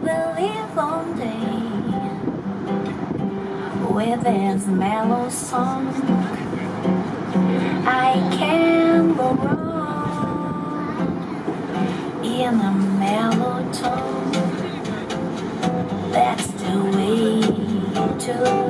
We'll live one day with this mellow song. I can go wrong in a mellow tone. That's the way to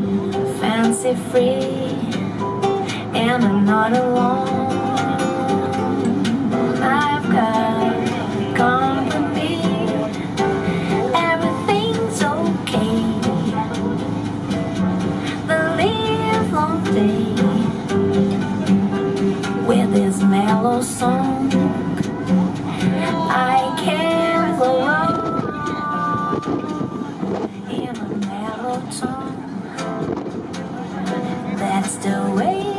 fancy free, and I'm not alone. I've got company, everything's okay. The live long day with this mellow song. I can go on still waiting.